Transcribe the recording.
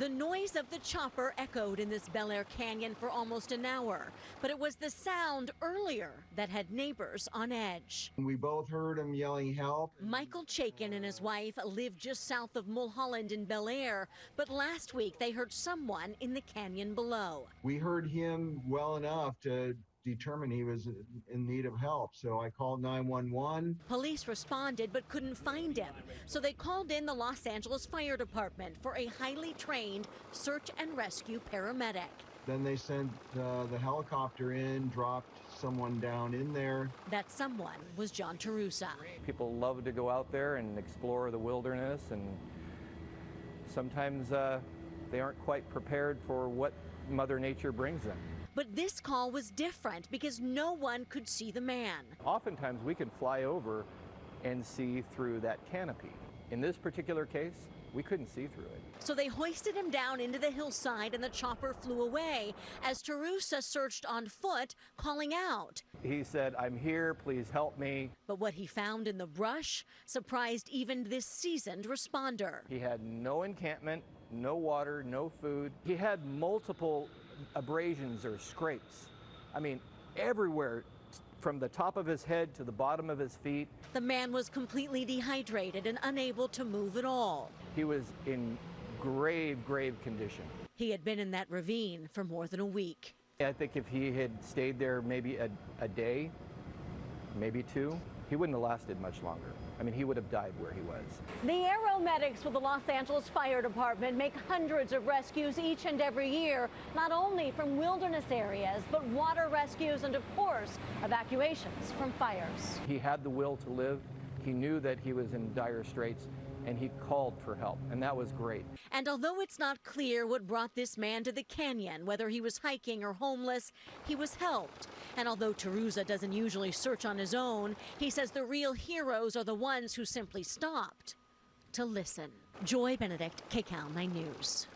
The noise of the chopper echoed in this Bel Air canyon for almost an hour, but it was the sound earlier that had neighbors on edge. We both heard him yelling help. Michael Chaikin and his wife live just south of Mulholland in Bel Air, but last week they heard someone in the canyon below. We heard him well enough to determined he was in need of help. So I called 911. Police responded but couldn't find him. So they called in the Los Angeles Fire Department for a highly trained search and rescue paramedic. Then they sent uh, the helicopter in, dropped someone down in there. That someone was John Terusa. People love to go out there and explore the wilderness, and sometimes uh, they aren't quite prepared for what Mother Nature brings them. But this call was different because no one could see the man. Oftentimes we can fly over and see through that canopy. In this particular case, we couldn't see through it. So they hoisted him down into the hillside and the chopper flew away as Terusa searched on foot, calling out. He said, I'm here, please help me. But what he found in the brush surprised even this seasoned responder. He had no encampment, no water, no food. He had multiple abrasions or scrapes. I mean, everywhere from the top of his head to the bottom of his feet. The man was completely dehydrated and unable to move at all. He was in grave, grave condition. He had been in that ravine for more than a week. I think if he had stayed there maybe a, a day, maybe two, he wouldn't have lasted much longer. I mean, he would have died where he was. The aeromedics with the Los Angeles Fire Department make hundreds of rescues each and every year, not only from wilderness areas, but water rescues and, of course, evacuations from fires. He had the will to live. He knew that he was in dire straits and he called for help, and that was great. And although it's not clear what brought this man to the canyon, whether he was hiking or homeless, he was helped. And although Terusa doesn't usually search on his own, he says the real heroes are the ones who simply stopped to listen. Joy Benedict, KCAL 9 News.